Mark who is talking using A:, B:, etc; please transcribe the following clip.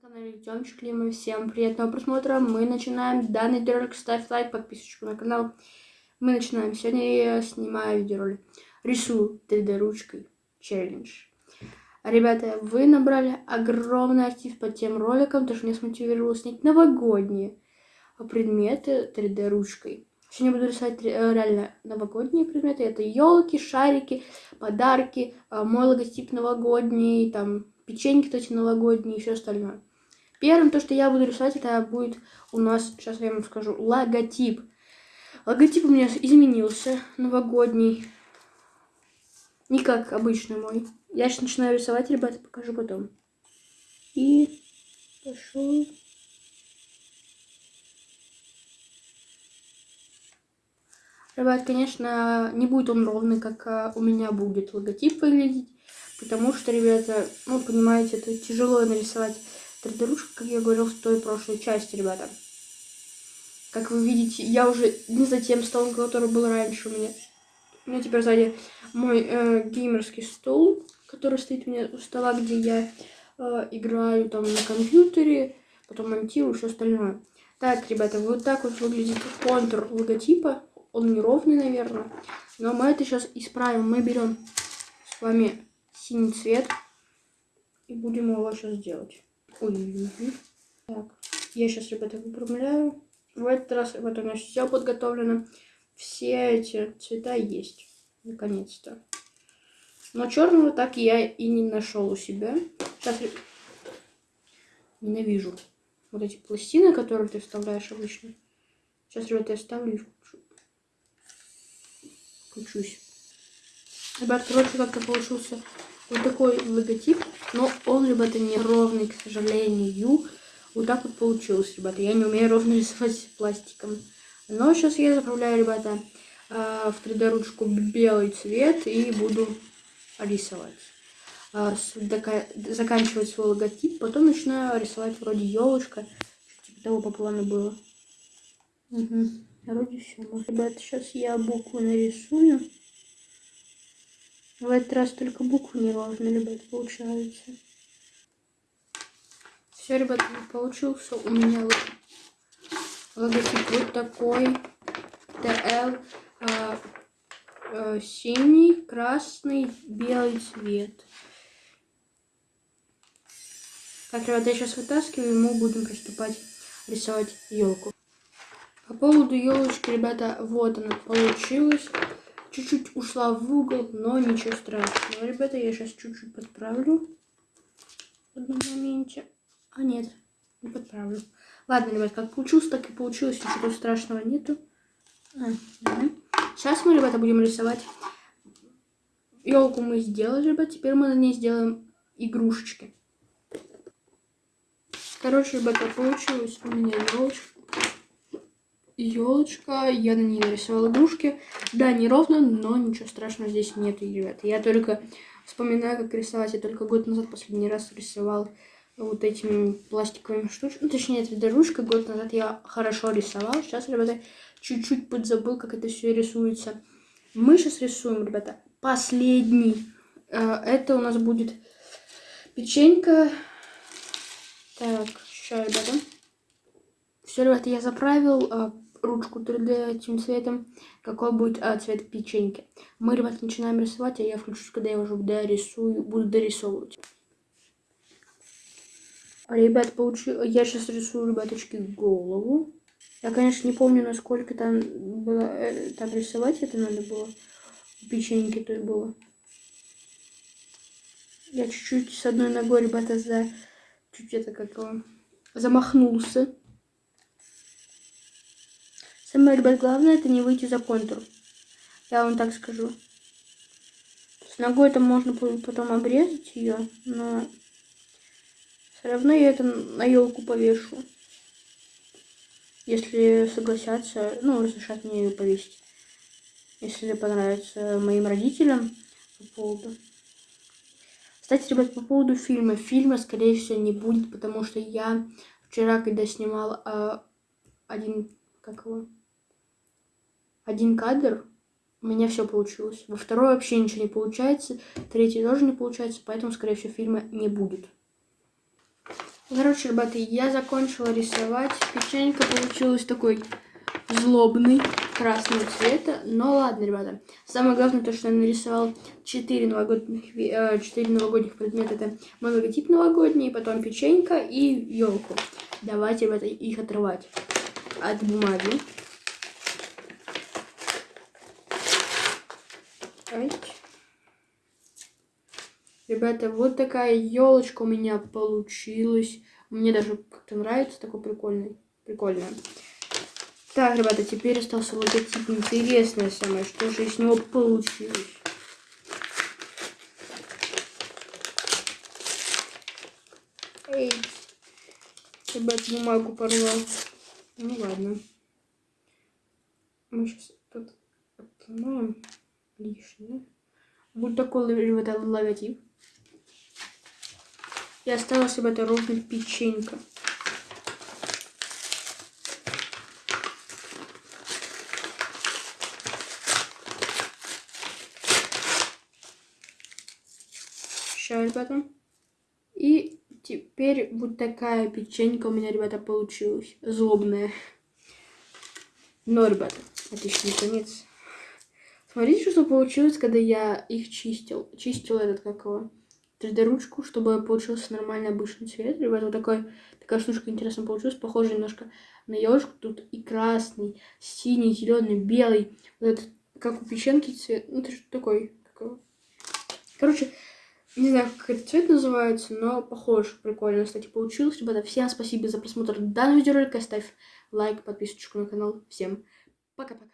A: канале Тёмчик Лима. Всем приятного просмотра. Мы начинаем данный видеоролик. Ставь лайк, подписочку на канал. Мы начинаем. Сегодня я снимаю видеоролик. Рисую 3D ручкой. Челлендж. Ребята, вы набрали огромный актив под тем роликом, то что меня смотивировало снять новогодние предметы 3D ручкой. Сегодня буду рисовать э, реально новогодние предметы. Это елки, шарики, подарки, э, мой логотип новогодний, там печеньки эти новогодние и все остальное. Первым, то, что я буду рисовать, это будет у нас, сейчас я вам скажу, логотип. Логотип у меня изменился, новогодний. Не как обычный мой. Я сейчас начинаю рисовать, ребята, покажу потом. И пошел. Ребят, конечно, не будет он ровный, как а, у меня будет логотип выглядеть. Потому что, ребята, ну, понимаете, это тяжело нарисовать 3D-ручку, как я говорил в той прошлой части, ребята. Как вы видите, я уже не за тем столом, который был раньше у меня. У меня теперь сзади мой э, геймерский стол, который стоит у меня у стола, где я э, играю там на компьютере, потом монтирую все остальное. Так, ребята, вот так вот выглядит контур логотипа. Он неровный, наверное. Но мы это сейчас исправим. Мы берем с вами синий цвет и будем его сейчас делать. Ой. Так, я сейчас, ребята, выпрямляю. В этот раз, вот у меня все подготовлено. Все эти цвета есть. Наконец-то. Но черного так я и не нашел у себя. Сейчас ненавижу вот эти пластины, которые ты вставляешь обычно. Сейчас, ребята, я ставлю и включу. Включусь. Ребят, короче, как-то получился вот такой логотип. Но он, ребята, не ровный, к сожалению. Вот так вот получилось, ребята. Я не умею ровно рисовать пластиком. Но сейчас я заправляю, ребята, э, в 3D ручку белый цвет и буду рисовать. Э, заканчивать свой логотип, потом начинаю рисовать вроде елочка. Типа того по плану было. Угу. Вроде все. Ребята, сейчас я букву нарисую. В этот раз только буквы не важно, ребят, получается. Все, ребят, получился у меня логотип вот такой. ТЛ а, а, синий, красный, белый цвет. Так, ребята, я сейчас вытаскиваю, и мы будем приступать рисовать елку. По поводу елочки, ребята, вот она получилась чуть-чуть ушла в угол, но ничего страшного. Ребята, я сейчас чуть-чуть подправлю в одном моменте. А нет, не подправлю. Ладно, ребят, как получилось, так и получилось. Ничего страшного нету. А, угу. Сейчас мы, ребята, будем рисовать. Елку мы сделали, ребят. Теперь мы на ней сделаем игрушечки. Короче, ребята, получилось у меня елочка елочка. Я на ней нарисовала игрушки. Да, не ровно, но ничего страшного здесь нет, ребят. Я только вспоминаю, как рисовать. Я только год назад последний раз рисовал вот этими пластиковыми штучками. Ну, точнее, 3D-ручкой. Год назад я хорошо рисовал. Сейчас, ребята, чуть-чуть подзабыл, как это все рисуется. Мы сейчас рисуем, ребята, последний. Э, это у нас будет печенька. Так, сейчас, ребята. Все, ребята, я заправил э, ручку 3D этим цветом, какой будет а, цвет печеньки. Мы, ребят, начинаем рисовать, а я включусь, когда я уже дорисую, буду дорисовывать. Ребят, получил... я сейчас рисую, ребяточки, голову. Я, конечно, не помню, насколько там было, э, там рисовать это надо было. Печеньки то было. Я чуть-чуть с одной ногой, ребята, за... Чуть это как его... Замахнулся. Самое, ребят, главное это не выйти за контур. Я вам так скажу. С ногой там можно потом обрезать ее, но все равно я это на елку повешу. Если согласятся, ну, разрешат мне ее повесить. Если понравится моим родителям по поводу. Кстати, ребят, по поводу фильма. Фильма, скорее всего, не будет, потому что я вчера, когда снимал э, один, как его, один кадр, у меня все получилось. Во второй вообще ничего не получается, третий тоже не получается, поэтому, скорее всего, фильма не будет. Короче, ребята, я закончила рисовать. Печенька получилась такой злобный, красного цвета. Но ладно, ребята. Самое главное, то, что я нарисовал 4 новогодних, 4 э, новогодних предмета. Это мой логотип новогодний, потом печенька и елку. Давайте, ребята, их отрывать от бумаги. Ребята, вот такая елочка у меня получилась. Мне даже как-то нравится, такой прикольный. Прикольная. Так, ребята, теперь остался логотип. Интересное самое, что же из него получилось. Эй, ребят, бумагу порвал. Ну ладно. Мы сейчас тут отломаем лишнее. Такой, ребята, логотип. И осталась, ребята, ровно печенька. Сейчас, ребята. И теперь вот такая печенька у меня, ребята, получилась. Злобная. Но, ребята, это еще не конец. Смотрите, что получилось, когда я их чистил. Чистил этот, как его, 3D-ручку, чтобы получился нормальный обычный цвет. Ребята, вот такой, такая штучка интересно получилась. Похоже немножко на елочку. Тут и красный, синий, зеленый, белый. Вот этот, как у печенки цвет. Ну, это что такой? Такой. Короче, не знаю, как этот цвет называется, но похож. Прикольно, кстати, получилось. Ребята, всем спасибо за просмотр данного видеоролика. Ставь лайк, подписочку на канал. Всем пока-пока.